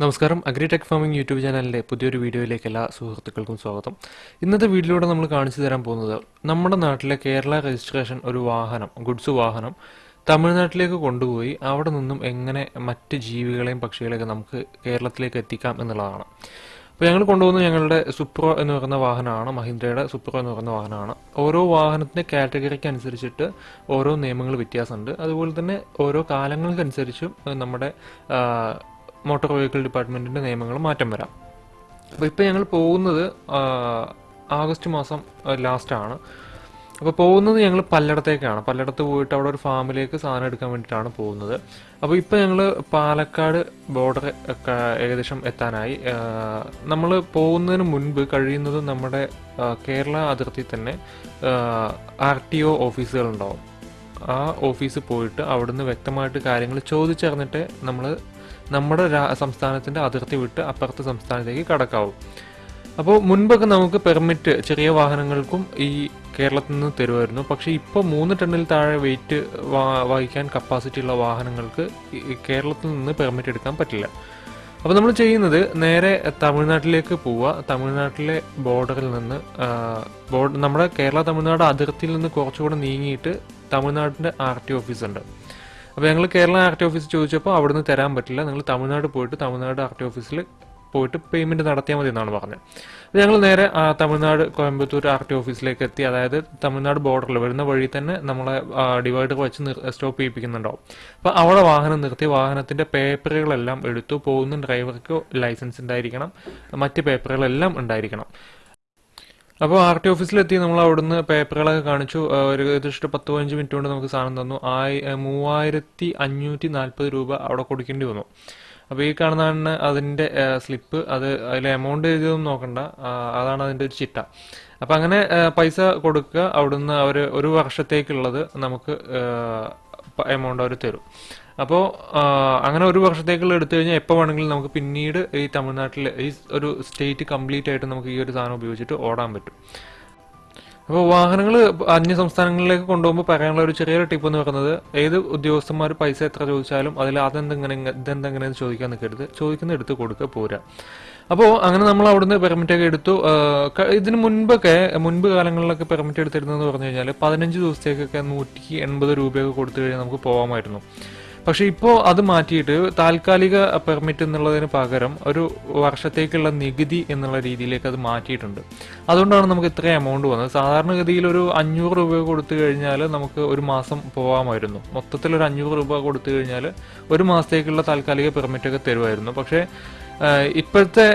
നമസ്കാരം. Agritech farming YouTube ചാനലിന്റെ പുതിയൊരു വീഡിയോയിലേക്ക് എല്ലാ സുഹൃത്തുക്കൾക്കും സ്വാഗതം. ഇന്നത്തെ വീഡിയോയിലൂടെ നമ്മൾ കാണിച്ചു തരാൻ പോകുന്നത് നമ്മുടെ നാട്ടിലെ കേരള രജിസ്ട്രേഷൻ ഒരു വാഹനം ഗുഡ്സ് വാഹനം തമിഴ്നാട്ടിലേക്ക് കൊണ്ടുപോയി അവിടെ നിന്നും എങ്ങനെ മറ്റ് ജീവികളെയും പക്ഷികളെയൊക്കെ നമുക്ക് കേരളത്തിലേക്ക് എത്തിക്കാം എന്നുള്ളതാണ്. അപ്പോൾ ഞങ്ങൾ കൊണ്ടുപോകുന്ന ഞങ്ങളുടെ സുപ്രോ എന്ന് പറയുന്ന വാഹനമാണ് മഹീന്ദ്രയുടെ സുപ്രോ എന്ന് പറയുന്ന വാഹനമാണ്. ഓരോ വാഹനത്തിന്റെ കാറ്റഗറിക്ക് അനുസരിച്ചിട്ട് ഓരോ നിയമങ്ങൾ വ്യത്യാസമുണ്ട്. അതുപോലെ തന്നെ ഓരോ കാലങ്ങൾക്കനുസരിച്ചും നമ്മുടെ മോട്ടോർ വെഹിക്കിൾ ഡിപ്പാർട്ട്മെന്റിന്റെ നിയമങ്ങൾ മാറ്റം വരാം. അപ്പോൾ ഇപ്പോൾ ഞങ്ങൾ പോകുന്നത് ആഗസ്റ്റ് മാസം ലാസ്റ്റാണ് അപ്പോൾ പോകുന്നത് ഞങ്ങൾ പല്ലടത്തേക്കാണ്. പല്ലടത്ത് പോയിട്ട് അവിടെ ഒരു ഫാമിലേക്ക് സാധനം എടുക്കാൻ വേണ്ടിയിട്ടാണ് പോകുന്നത്. അപ്പോൾ ഇപ്പോൾ ഞങ്ങൾ പാലക്കാട് ബോർഡർ ഏകദേശം എത്താനായി. നമ്മൾ പോകുന്നതിന് മുൻപ് കഴിയുന്നത് നമ്മുടെ കേരള അതിർത്തി തന്നെ ആർ ടി ഒ ഓഫീസുകളുണ്ടാവും ആ ഓഫീസിൽ പോയിട്ട് അവിടുന്ന് വ്യക്തമായിട്ട് കാര്യങ്ങൾ ചോദിച്ചറിഞ്ഞിട്ട് നമ്മൾ നമ്മുടെ സംസ്ഥാനത്തിന്റെ അതിർത്തി വിട്ട് അപ്പുറത്തെ സംസ്ഥാനത്തേക്ക് കടക്കാവും. അപ്പോൾ മുൻപൊക്കെ നമുക്ക് പെർമിറ്റ് ചെറിയ വാഹനങ്ങൾക്കും ഈ കേരളത്തിൽ നിന്ന് തരുമായിരുന്നു. പക്ഷേ ഇപ്പോൾ മൂന്ന് ടണ്ണിൽ താഴെ വെയിറ്റ് വഹിക്കാൻ കപ്പാസിറ്റി ഉള്ള വാഹനങ്ങൾക്ക് കേരളത്തിൽ നിന്ന് പെർമിറ്റ് എടുക്കാൻ പറ്റില്ല. അപ്പോൾ നമ്മൾ ചെയ്യുന്നത് നേരെ തമിഴ്നാട്ടിലേക്ക് പോവുക തമിഴ്നാട്ടിലെ ബോർഡറിൽ നിന്ന് ബോർഡർ നമ്മുടെ കേരള തമിഴ്നാട് അതിർത്തിയിൽ നിന്ന് കുറച്ചുകൂടെ നീങ്ങിയിട്ട് തമിഴ്നാടിന്റെ ആർ ടി ഓഫീസ് ഉണ്ട്. അപ്പോൾ ഞങ്ങൾ കേരള ആർ ടി ഓഫീസ് ചോദിച്ചപ്പോൾ അവിടുന്ന് തരാൻ പറ്റില്ല. നിങ്ങൾ തമിഴ്നാട് പോയിട്ട് തമിഴ്നാട് ആർ ടി ഓഫീസിൽ പോയിട്ട് പേയ്മെന്റ് നടത്തിയാൽ മതി എന്നാണ് പറഞ്ഞത്. അപ്പോൾ ഞങ്ങൾ നേരെ തമിഴ്നാട് കോയമ്പത്തൂർ ആർ ടി ഓഫീസിലേക്ക് എത്തി. അതായത് തമിഴ്നാട് ബോർഡറിൽ വരുന്ന വഴി തന്നെ നമ്മളെ ഡിവൈഡർ വെച്ച് സ്റ്റോപ്പ് ചെയ്യിപ്പിക്കുന്നുണ്ടാവും. അപ്പോൾ അവിടെ വാഹനം നിർത്തി വാഹനത്തിന്റെ പേപ്പറുകളെല്ലാം എടുത്തു പോകുന്ന ഡ്രൈവർക്ക് ലൈസൻസ് ഉണ്ടായിരിക്കണം. മറ്റ് പേപ്പറുകളെല്ലാം ഉണ്ടായിരിക്കണം. അപ്പോൾ ആർ ടി ഓഫീസിലെത്തി നമ്മൾ അവിടുന്ന് പേപ്പറുകളൊക്കെ കാണിച്ചു. ഒരു ഏകദേശം പത്ത് പതിനഞ്ച് മിനിറ്റ് കൊണ്ട് നമുക്ക് സാധനം തന്നു. ആയി മൂവായിരത്തി അഞ്ഞൂറ്റി നാൽപ്പത് രൂപ അവിടെ കൊടുക്കേണ്ടി വന്നു. അപ്പോൾ ഈ കാണുന്നതാണ് അതിന്റെ സ്ലിപ്പ് അത് അതിൽ എമൗണ്ട് എഴുതിയതൊന്നും നോക്കണ്ട. അതാണ് അതിന്റെ ഒരു ചിട്ട. അപ്പം അങ്ങനെ പൈസ കൊടുക്കുക. അവിടുന്ന് അവർ ഒരു വർഷത്തേക്കുള്ളത് നമുക്ക് എമൗണ്ട് അവർ തരും. അപ്പോൾ അങ്ങനെ ഒരു വർഷത്തേക്കുള്ള എടുത്തു കഴിഞ്ഞാൽ എപ്പോൾ വേണമെങ്കിലും നമുക്ക് പിന്നീട് ഈ തമിഴ്നാട്ടിൽ ഈ ഒരു സ്റ്റേറ്റ് കംപ്ലീറ്റ് ആയിട്ട് നമുക്ക് ഈ ഒരു സാധനം ഉപയോഗിച്ചിട്ട് ഓടാൻ പറ്റും. അപ്പോൾ വാഹനങ്ങൾ അന്യ സംസ്ഥാനങ്ങളിലേക്ക് കൊണ്ടുപോകുമ്പോൾ പറയാനുള്ള ഒരു ചെറിയൊരു ടിപ്പ് എന്ന് പറയുന്നത് ഏത് ഉദ്യോഗസ്ഥന്മാർ പൈസ എത്ര ചോദിച്ചാലും അതിൽ അതെന്തെങ്ങനെ ഇതെന്തെങ്ങനെയെന്ന് ചോദിക്കാൻ നിൽക്കരുത്. ചോദിക്കുന്ന എടുത്ത് കൊടുക്കുക പോരാ. അപ്പോൾ അങ്ങനെ നമ്മൾ അവിടുന്ന് പെർമിറ്റ് ഒക്കെ എടുത്തു. ഇതിന് മുൻപൊക്കെ മുൻപ് കാലങ്ങളിലൊക്കെ പെർമിറ്റ് എടുത്തിരുന്നതെന്ന് പറഞ്ഞു കഴിഞ്ഞാൽ പതിനഞ്ച് ദിവസത്തേക്കൊക്കെ നൂറ്റി എൺപത് രൂപയൊക്കെ കൊടുത്തു കഴിഞ്ഞാൽ നമുക്ക് പോകാമായിരുന്നു പക്ഷെ ഇപ്പോൾ അത് മാറ്റിയിട്ട് താൽക്കാലിക പെർമിറ്റ് എന്നുള്ളതിന് പകരം ഒരു വർഷത്തേക്കുള്ള നികുതി എന്നുള്ള രീതിയിലേക്ക് അത് മാറ്റിയിട്ടുണ്ട്. അതുകൊണ്ടാണ് നമുക്ക് ഇത്ര എമൗണ്ട് വന്നത്. സാധാരണഗതിയിൽ ഒരു അഞ്ഞൂറ് രൂപ കൊടുത്തു കഴിഞ്ഞാൽ നമുക്ക് ഒരു മാസം പോകാമായിരുന്നു മൊത്തത്തിൽ ഒരു അഞ്ഞൂറ് രൂപ കൊടുത്തു കഴിഞ്ഞാൽ ഒരു മാസത്തേക്കുള്ള താൽക്കാലിക പെർമിറ്റ് ഒക്കെ തരുമായിരുന്നു. പക്ഷേ ഇപ്പോഴത്തെ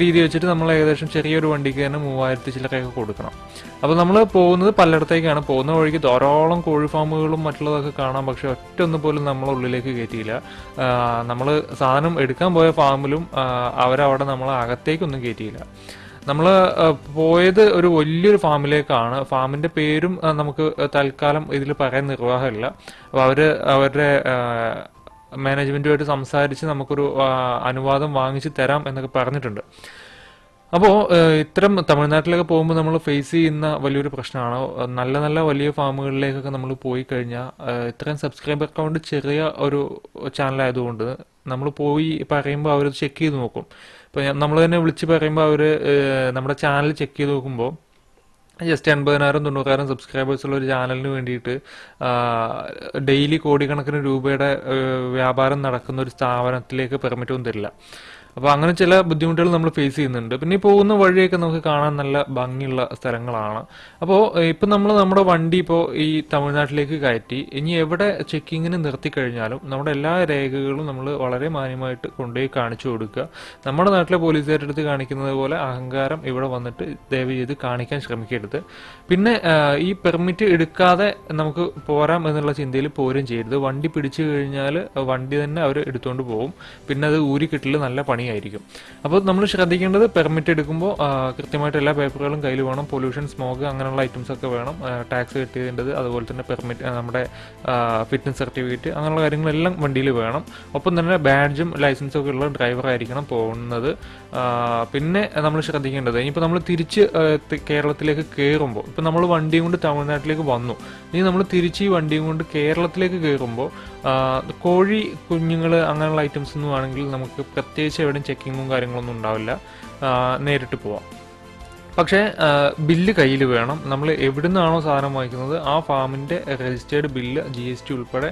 രീതി വെച്ചിട്ട് നമ്മൾ ഏകദേശം ചെറിയൊരു വണ്ടിക്ക് തന്നെ മൂവായിരത്തി ചില്ലറയൊക്കെ കൊടുക്കണം. അപ്പോൾ നമ്മൾ പോകുന്നത് പലയിടത്തേക്കാണ്. പോകുന്ന വഴിക്ക് ധാരാളം കോഴി ഫാമുകളും മറ്റുള്ളതൊക്കെ കാണാം. പക്ഷെ ഒറ്റ ഒന്ന് പോലും നമ്മളെ ഉള്ളിലേക്ക് കയറ്റിയില്ല. നമ്മൾ സാധനം എടുക്കാൻ പോയ ഫാമിലും അവരവിടെ നമ്മളെ അകത്തേക്കൊന്നും കയറ്റിയില്ല. നമ്മൾ പോയത് ഒരു വലിയൊരു ഫാമിലേക്കാണ്. ഫാമിന്റെ പേരും നമുക്ക് തൽക്കാലം ഇതിൽ പറയാൻ നിർവാഹമില്ല. അപ്പോൾ അവർ അവരുടെ മാനേജ്മെന്റുമായിട്ട് സംസാരിച്ച് നമുക്കൊരു അനുവാദം വാങ്ങിച്ച് തരാം എന്നൊക്കെ പറഞ്ഞിട്ടുണ്ട്. അപ്പോൾ ഇത്തരം തമിഴ്നാട്ടിലൊക്കെ പോകുമ്പോൾ നമ്മൾ ഫേസ് ചെയ്യുന്ന വലിയൊരു പ്രശ്നമാണ്. നല്ല നല്ല വലിയ ഫാമുകളിലേക്കൊക്കെ നമ്മൾ പോയി കഴിഞ്ഞാൽ ഇത്രയും സബ്സ്ക്രൈബർ അക്കൗണ്ട് ചെറിയ ഒരു ചാനലായതുകൊണ്ട് നമ്മൾ പോയി പറയുമ്പോൾ അവർ ചെക്ക് ചെയ്ത് നോക്കും. ഇപ്പോൾ നമ്മൾ തന്നെ വിളിച്ച് പറയുമ്പോൾ അവർ നമ്മുടെ ചാനൽ ചെക്ക് ചെയ്ത് നോക്കുമ്പോൾ ജസ്റ്റ് എൺപതിനായിരം തൊണ്ണൂറായിരം സബ്സ്ക്രൈബേഴ്സ് ഉള്ള ഒരു ചാനലിന് വേണ്ടിയിട്ട് ഡെയിലി കോടിക്കണക്കിന് രൂപയുടെ വ്യാപാരം നടക്കുന്ന ഒരു സ്ഥാപനത്തിലേക്ക് പെർമിറ്റ് ഒന്നും തരില്ല. അപ്പോൾ അങ്ങനെ ചില ബുദ്ധിമുട്ടുകൾ നമ്മൾ ഫേസ് ചെയ്യുന്നുണ്ട്. പിന്നെ ഈ പോകുന്ന വഴിയൊക്കെ നമുക്ക് കാണാൻ നല്ല ഭംഗിയുള്ള സ്ഥലങ്ങളാണ്. അപ്പോൾ ഇപ്പം നമ്മൾ നമ്മുടെ വണ്ടി ഇപ്പോൾ ഈ തമിഴ്നാട്ടിലേക്ക് കയറ്റി ഇനി എവിടെ ചെക്കിങ്ങിന് നിർത്തി കഴിഞ്ഞാലും നമ്മുടെ എല്ലാ രേഖകളും നമ്മൾ വളരെ മാന്യമായിട്ട് കൊണ്ടുപോയി കാണിച്ചു കൊടുക്കുക. നമ്മുടെ നാട്ടിലെ പോലീസുകാരുടെ അടുത്ത് കാണിക്കുന്നത് പോലെ അഹങ്കാരം ഇവിടെ വന്നിട്ട് ദയവ് ചെയ്ത് കാണിക്കാൻ ശ്രമിക്കരുത്. പിന്നെ ഈ പെർമിറ്റ് എടുക്കാതെ നമുക്ക് പോരാം എന്നുള്ള ചിന്തയിൽ പോരും ചെയ്യരുത്. വണ്ടി പിടിച്ചു കഴിഞ്ഞാൽ വണ്ടി തന്നെ അവർ എടുത്തുകൊണ്ട് പോകും. പിന്നെ അത് ഊരിക്കിട്ടിൽ കിട്ടൽ നല്ല പണിയായിരിക്കും പണിയായിരിക്കും. അപ്പോൾ നമ്മൾ ശ്രദ്ധിക്കേണ്ടത് പെർമിറ്റ് എടുക്കുമ്പോൾ കൃത്യമായിട്ട് എല്ലാ പേപ്പറുകളും കയ്യിൽ വേണം. പൊല്യൂഷൻ സ്മോഗ് അങ്ങനെയുള്ള ഐറ്റംസ് ഒക്കെ വേണം. ടാക്സ് കിട്ടിയതിന്റെത് അതുപോലെ തന്നെ പെർമിറ്റ് നമ്മുടെ ഫിറ്റ്നസ് സർട്ടിഫിക്കറ്റ് അങ്ങനെയുള്ള കാര്യങ്ങളെല്ലാം വണ്ടിയിൽ വേണം. ഒപ്പം തന്നെ ബാഡ്ജും ലൈസൻസും ഒക്കെ ഉള്ള ഡ്രൈവർ ആയിരിക്കണം പോകുന്നത്. പിന്നെ നമ്മൾ ശ്രദ്ധിക്കേണ്ടത് ഇനിയിപ്പോൾ നമ്മൾ തിരിച്ച് കേരളത്തിലേക്ക് കയറുമ്പോൾ ഇപ്പോൾ നമ്മൾ വണ്ടിയും കൊണ്ട് തമിഴ്നാട്ടിലേക്ക് വന്നു. ഇനി നമ്മൾ തിരിച്ച് ഈ വണ്ടിയും കൊണ്ട് കേരളത്തിലേക്ക് കയറുമ്പോൾ കോഴി കുഞ്ഞുങ്ങൾ അങ്ങനെയുള്ള ഐറ്റംസ് ഒന്നും ആണെങ്കിൽ നമുക്ക് പ്രത്യേകിച്ച് എവിടെയും ചെക്കിങ്ങും കാര്യങ്ങളൊന്നും ഉണ്ടാവില്ല. നേരിട്ട് പോവാം. പക്ഷേ ബില്ല് കയ്യിൽ വേണം. നമ്മൾ എവിടെ നിന്നാണോ സാധനം വാങ്ങിക്കുന്നത് ആ ഫാമിന്റെ registered bill G S T ഉൾപ്പെടെ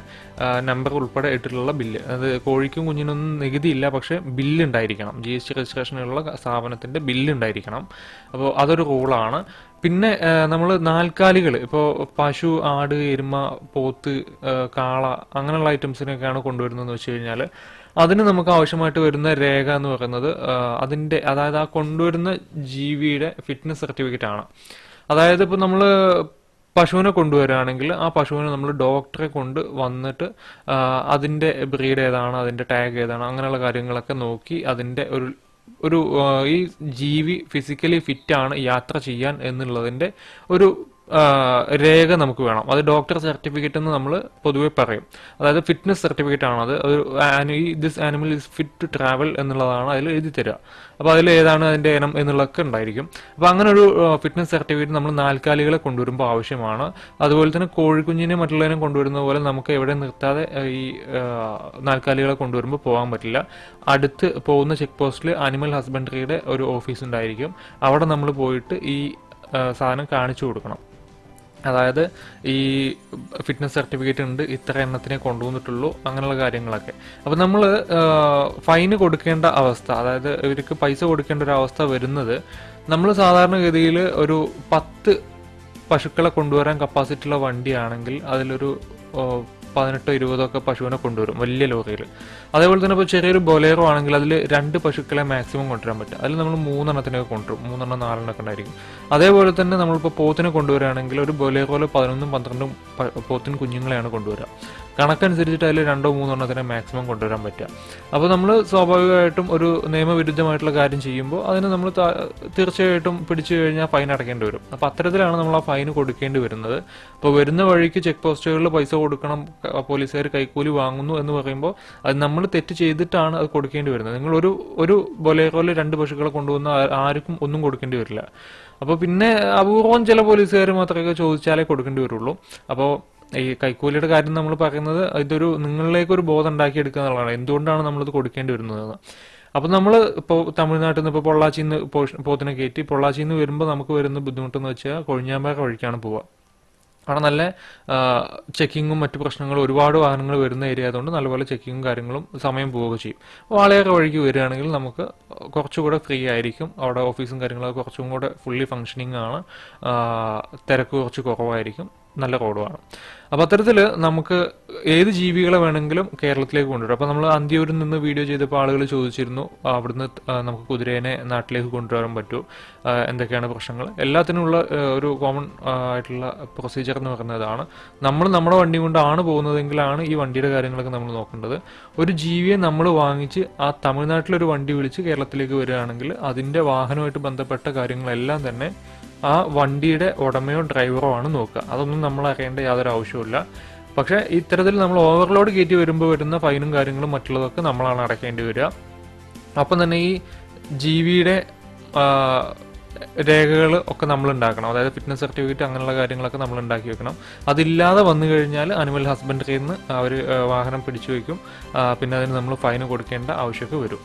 നമ്പർ ഉൾപ്പെടെ ഇട്ടിട്ടുള്ള ബില്ല്. അത് കോഴിക്കും കുഞ്ഞിനൊന്നും നികുതി ഇല്ല പക്ഷേ ബില്ല് ഉണ്ടായിരിക്കണം ജി എസ് ടി രജിസ്ട്രേഷനുള്ള സ്ഥാപനത്തിന്റെ ബില്ല് ഉണ്ടായിരിക്കണം അപ്പോൾ അതൊരു റൂളാണ്. പിന്നെ നമ്മൾ നാൽക്കാലികൾ ഇപ്പോൾ പശു ആട് എരുമ പോത്ത് കാള അങ്ങനെയുള്ള ഐറ്റംസിനൊക്കെയാണ് കൊണ്ടുവരുന്നതെന്ന് വെച്ച് കഴിഞ്ഞാൽ അതിന് നമുക്ക് ആവശ്യമായിട്ട് വരുന്ന രേഖ എന്ന് പറയുന്നത് അതിന്റെ അതായത് ആ കൊണ്ടുവരുന്ന ജീവിയുടെ ഫിറ്റ്നസ് സർട്ടിഫിക്കറ്റ് ആണ്. അതായത് ഇപ്പോൾ നമ്മൾ പശുവിനെ കൊണ്ടുവരികയാണെങ്കിൽ ആ പശുവിനെ നമ്മൾ ഡോക്ടറെ കൊണ്ട് വന്നിട്ട് അതിന്റെ ബ്രീഡ് ഏതാണ് അതിന്റെ ടാഗ് ഏതാണ് അങ്ങനെയുള്ള കാര്യങ്ങളൊക്കെ നോക്കി അതിന്റെ ഒരു ഒരു ഈ ജീവി ഫിസിക്കലി ഫിറ്റാണ് യാത്ര ചെയ്യാൻ എന്നുള്ളതിന്റെ ഒരു രേഖ നമുക്ക് വേണം. അത് ഡോക്ടർ സർട്ടിഫിക്കറ്റ് എന്ന് നമ്മൾ പൊതുവെ പറയും. അതായത് ഫിറ്റ്നസ് സർട്ടിഫിക്കറ്റ് ആണ് അത്. ഒരു this animal is fit to travel എന്നുള്ളതാണ് അതിൽ എഴുതി തരിക അപ്പോൾ അതിൽ ഏതാണ് അതിന്റെ ഇനം എന്നുള്ളതൊക്കെ ഉണ്ടായിരിക്കും. അപ്പോൾ അങ്ങനെ ഒരു ഫിറ്റ്നസ് സർട്ടിഫിക്കറ്റ് നമ്മൾ നാൽക്കാലികളെ കൊണ്ടുവരുമ്പോൾ ആവശ്യമാണ്. അതുപോലെ തന്നെ കോഴിക്കുഞ്ഞിനെ മറ്റുള്ളവരെ കൊണ്ടുവരുന്ന പോലെ നമുക്ക് എവിടെ നിർത്താതെ ഈ നാൽക്കാലികളെ കൊണ്ടുവരുമ്പോൾ പോകാൻ പറ്റില്ല. അടുത്ത് പോകുന്ന ചെക്ക് പോസ്റ്റിൽ ആനിമൽ ഹസ്ബൻഡറിയുടെ ഒരു ഓഫീസ് ഉണ്ടായിരിക്കും. അവിടെ നമ്മൾ പോയിട്ട് ഈ സാധനം കാണിച്ചു കൊടുക്കണം. അതായത് ഈ ഫിറ്റ്നസ് സർട്ടിഫിക്കറ്റ് ഉണ്ട് ഇത്ര എണ്ണത്തിനെ കൊണ്ടുവന്നിട്ടുള്ളൂ അങ്ങനെയുള്ള കാര്യങ്ങളൊക്കെ. അപ്പം നമ്മൾ ഫൈന് കൊടുക്കേണ്ട അവസ്ഥ അതായത് ഇവർക്ക് പൈസ കൊടുക്കേണ്ട ഒരു അവസ്ഥ വരുന്നത് നമ്മൾ സാധാരണഗതിയിൽ ഒരു പത്ത് പശുക്കളെ കൊണ്ടുവരാൻ കപ്പാസിറ്റി ഉള്ള വണ്ടിയാണെങ്കിൽ അതിലൊരു പതിനെട്ടോ ഇരുപതോ ഒക്കെ പശുവിനെ കൊണ്ടുവരും വലിയ ലോറിയിൽ അതേപോലെ തന്നെ ഇപ്പോൾ ചെറിയൊരു ബൊലേറോ ആണെങ്കിൽ അതിൽ രണ്ട് പശുക്കളെ മാക്സിമം കൊണ്ടുവരാൻ പറ്റും. അതിൽ നമ്മൾ മൂന്നെണ്ണത്തിനൊക്കെ കൊണ്ടുവരും മൂന്നെണ്ണം നാലെണ്ണമൊക്കെ ഉണ്ടായിരിക്കും. അതേപോലെ തന്നെ നമ്മളിപ്പോൾ പോത്തിനെ കൊണ്ടുവരികയാണെങ്കിൽ ഒരു ബൊലേറോയിൽ പതിനൊന്നും പന്ത്രണ്ടും പോത്തിന് കുഞ്ഞുങ്ങളെയാണ് കൊണ്ടുവരിക. കണക്കനുസരിച്ചിട്ട് അതിൽ രണ്ടോ മൂന്നോ എണ്ണത്തിനെ മാക്സിമം കൊണ്ടുവരാൻ പറ്റുക. അപ്പോൾ നമ്മൾ സ്വാഭാവികമായിട്ടും ഒരു നിയമവിരുദ്ധമായിട്ടുള്ള കാര്യം ചെയ്യുമ്പോൾ അതിന് നമ്മൾ തീർച്ചയായിട്ടും പിടിച്ചു കഴിഞ്ഞാൽ ഫൈൻ അടയ്ക്കേണ്ടി വരും. അപ്പോൾ അത്തരത്തിലാണ് നമ്മൾ ആ ഫൈൻ കൊടുക്കേണ്ടി വരുന്നത്. അപ്പോൾ വരുന്ന വഴിക്ക് ചെക്ക് പോസ്റ്റുകളിൽ പൈസ കൊടുക്കണം പോലീസുകാർ കൈക്കൂലി വാങ്ങുന്നു എന്ന് പറയുമ്പോൾ അത് നമ്മൾ തെറ്റ് ചെയ്തിട്ടാണ് അത് കൊടുക്കേണ്ടി വരുന്നത്. നിങ്ങൾ ഒരു ഒരു ബൊലേറോയിൽ രണ്ട് പശുക്കളെ കൊണ്ടുവന്ന ആർക്കും ഒന്നും കൊടുക്കേണ്ടി വരില്ല. അപ്പോൾ പിന്നെ അപൂർവം ചില പോലീസുകാർ മാത്രമേ ചോദിച്ചാലേ കൊടുക്കേണ്ടി വരുള്ളൂ. അപ്പോൾ ഈ കൈക്കൂലിയുടെ കാര്യം നമ്മൾ പറയുന്നത് ഇതൊരു നിങ്ങളിലേക്ക് ഒരു ബോധം ഉണ്ടാക്കിയെടുക്കുക എന്നുള്ളതാണ്. എന്തുകൊണ്ടാണ് നമ്മളിത് കൊടുക്കേണ്ടി വരുന്നത്? അപ്പോൾ നമ്മൾ ഇപ്പോൾ തമിഴ്നാട്ടിൽ നിന്ന് ഇപ്പോൾ പൊള്ളാച്ചിയിൽ നിന്ന് പോത്തിനെ കയറ്റി പൊള്ളാച്ചിയിൽ നിന്ന് വരുമ്പോൾ നമുക്ക് വരുന്ന ബുദ്ധിമുട്ടെന്ന് വെച്ചാൽ കൊഴിഞ്ഞാമ്പാറ വഴിക്കാണ് പോവുക. അവിടെ നല്ല ചെക്കിങ്ങും മറ്റു പ്രശ്നങ്ങളും ഒരുപാട് വാഹനങ്ങൾ വരുന്ന ഏരിയ ആയതുകൊണ്ട് നല്ലപോലെ ചെക്കിങ്ങും കാര്യങ്ങളും സമയം പോവുക ചെയ്യും. വാളയാറ് വഴിക്ക് വരികയാണെങ്കിൽ നമുക്ക് കുറച്ചുകൂടെ ഫ്രീ ആയിരിക്കും. അവിടെ ഓഫീസും കാര്യങ്ങളൊക്കെ കുറച്ചും കൂടെ ഫുള്ളി ഫങ്ഷനിങ് ആണ്. തിരക്ക് കുറച്ച് കുറവായിരിക്കും. നല്ല റോഡുമാണ്. അപ്പോൾ അത്തരത്തിൽ നമുക്ക് ഏത് ജീവികളെ വേണമെങ്കിലും കേരളത്തിലേക്ക് കൊണ്ടുവരും. അപ്പോൾ നമ്മൾ അന്ത്യൂരിൽ നിന്ന് വീഡിയോ ചെയ്തപ്പോൾ ആളുകൾ ചോദിച്ചിരുന്നു അവിടുന്ന് നമുക്ക് കുതിരേനെ നാട്ടിലേക്ക് കൊണ്ടുവരാൻ പറ്റുമോ എന്തൊക്കെയാണ് പ്രശ്നങ്ങൾ? എല്ലാത്തിനുമുള്ള ഒരു കോമൺ ആയിട്ടുള്ള പ്രൊസീജിയർ എന്ന് പറയുന്നതാണ്. നമ്മൾ നമ്മുടെ വണ്ടി കൊണ്ടാണ് പോകുന്നതെങ്കിലാണ് ഈ വണ്ടിയുടെ കാര്യങ്ങളൊക്കെ നമ്മൾ നോക്കേണ്ടത്. ഒരു ജീവിയെ നമ്മൾ വാങ്ങിച്ച് ആ തമിഴ്നാട്ടിലൊരു വണ്ടി വിളിച്ച് കേരളത്തിലേക്ക് വരികയാണെങ്കിൽ അതിന്റെ വാഹനമായിട്ട് ബന്ധപ്പെട്ട കാര്യങ്ങളെല്ലാം തന്നെ ആ വണ്ടിയുടെ ഉടമയോ ഡ്രൈവറോ ആണ് നോക്കുക. അതൊന്നും നമ്മൾ അറിയേണ്ട യാതൊരു ആവശ്യമില്ല പക്ഷേ ഇത്തരത്തിൽ നമ്മൾ ഓവർലോഡ് കയറ്റി വരുമ്പോൾ വരുന്ന ഫൈനും കാര്യങ്ങളും മറ്റുള്ളതൊക്കെ നമ്മളാണ് അടയ്ക്കേണ്ടി വരിക. അപ്പം തന്നെ ഈ ജീവിയുടെ രേഖകൾ ഒക്കെ നമ്മൾ ഉണ്ടാക്കണം. അതായത് ഫിറ്റ്നസ് സർട്ടിഫിക്കറ്റ് അങ്ങനെയുള്ള കാര്യങ്ങളൊക്കെ നമ്മൾ ഉണ്ടാക്കി വെക്കണം. അതില്ലാതെ വന്നു കഴിഞ്ഞാൽ അനിമൽ ഹസ്ബൻഡറിയിൽ നിന്ന് അവർ വാഹനം പിടിച്ചു വയ്ക്കും. പിന്നെ അതിന് നമ്മൾ ഫൈൻ കൊടുക്കേണ്ട ആവശ്യമൊക്കെ വരും.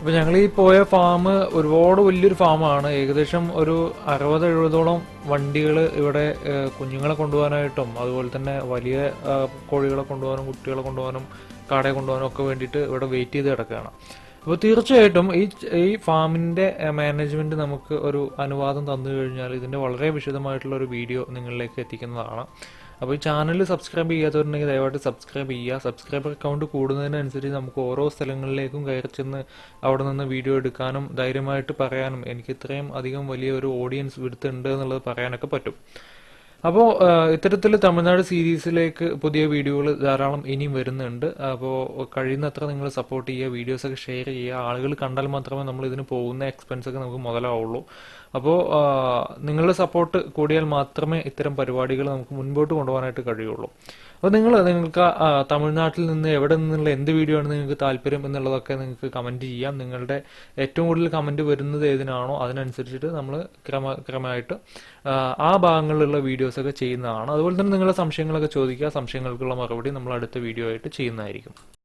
അപ്പോൾ ഞങ്ങൾ ഈ പോയ ഫാം ഒരുപാട് വലിയൊരു ഫാമാണ് ഏകദേശം ഒരു അറുപത് എഴുപതോളം വണ്ടികൾ ഇവിടെ കുഞ്ഞുങ്ങളെ കൊണ്ടുപോകാനായിട്ടും അതുപോലെ തന്നെ വലിയ കോഴികളെ കൊണ്ടുപോകാനും കുട്ടികളെ കൊണ്ടുപോകാനും കാടയെ കൊണ്ടുപോകാനും ഒക്കെ വേണ്ടിയിട്ട് ഇവിടെ വെയിറ്റ് ചെയ്ത് കിടക്കുകയാണ്. അപ്പോൾ തീർച്ചയായിട്ടും ഈ ഈ ഫാമിന്റെ മാനേജ്മെന്റ് നമുക്ക് ഒരു അനുവാദം തന്നു കഴിഞ്ഞാൽ ഇതിന്റെ വളരെ വിശദമായിട്ടുള്ള ഒരു വീഡിയോ നിങ്ങളിലേക്ക് എത്തിക്കുന്നതാണ്. അപ്പോൾ ഈ ചാനൽ സബ്സ്ക്രൈബ് ചെയ്യാത്തവരുണ്ടെങ്കിൽ ദയവായിട്ട് സബ്സ്ക്രൈബ് ചെയ്യുക. സബ്സ്ക്രൈബർ അക്കൗണ്ട് കൂടുന്നതിനനുസരിച്ച് നമുക്ക് ഓരോ സ്ഥലങ്ങളിലേക്കും കയറി ചെന്ന് അവിടെ നിന്ന് വീഡിയോ എടുക്കാനും ധൈര്യമായിട്ട് പറയാനും എനിക്ക് ഇത്രയും അധികം വലിയ ഒരു ഓഡിയൻസ് വിടുത്തുണ്ട് എന്നുള്ളത് പറയാനൊക്കെ പറ്റും. അപ്പോൾ ഇത്തരത്തിൽ തമിഴ്നാട് സീരീസിലേക്ക് പുതിയ വീഡിയോകൾ ധാരാളം ഇനിയും വരുന്നുണ്ട്. അപ്പോൾ കഴിയുന്നത്ര നിങ്ങൾ സപ്പോർട്ട് ചെയ്യുക വീഡിയോസൊക്കെ ഷെയർ ചെയ്യുക. ആളുകൾ കണ്ടാൽ മാത്രമേ നമ്മൾ ഇതിന് പോകുന്ന എക്സ്പെൻസ് ഒക്കെ നമുക്ക് മുതലാവുള്ളൂ. അപ്പോൾ നിങ്ങളുടെ സപ്പോർട്ട് കൂടിയാൽ മാത്രമേ ഇത്തരം പരിപാടികൾ നമുക്ക് മുൻപോട്ട് കൊണ്ടുപോകാനായിട്ട് കഴിയുള്ളൂ. അപ്പോൾ നിങ്ങൾ നിങ്ങൾക്ക് തമിഴ്നാട്ടിൽ നിന്ന് എവിടെ നിന്നുള്ള എന്ത് വീഡിയോ ആണ് നിങ്ങൾക്ക് താല്പര്യം എന്നുള്ളതൊക്കെ നിങ്ങൾക്ക് കമന്റ് ചെയ്യാം. നിങ്ങളുടെ ഏറ്റവും കൂടുതൽ കമന്റ് വരുന്നത് ഏതിനാണോ അതിനനുസരിച്ചിട്ട് നമ്മൾ ക്രമ ക്രമമായിട്ട് ആ, ഭാഗങ്ങളിലുള്ള വീഡിയോസൊക്കെ ചെയ്യുന്നതാണ്. അതുപോലെ തന്നെ നിങ്ങളുടെ സംശയങ്ങളൊക്കെ ചോദിക്കുക. സംശയങ്ങൾക്കുള്ള മറുപടി നമ്മൾ അടുത്ത വീഡിയോ ആയിട്ട് ചെയ്യുന്നതായിരിക്കും.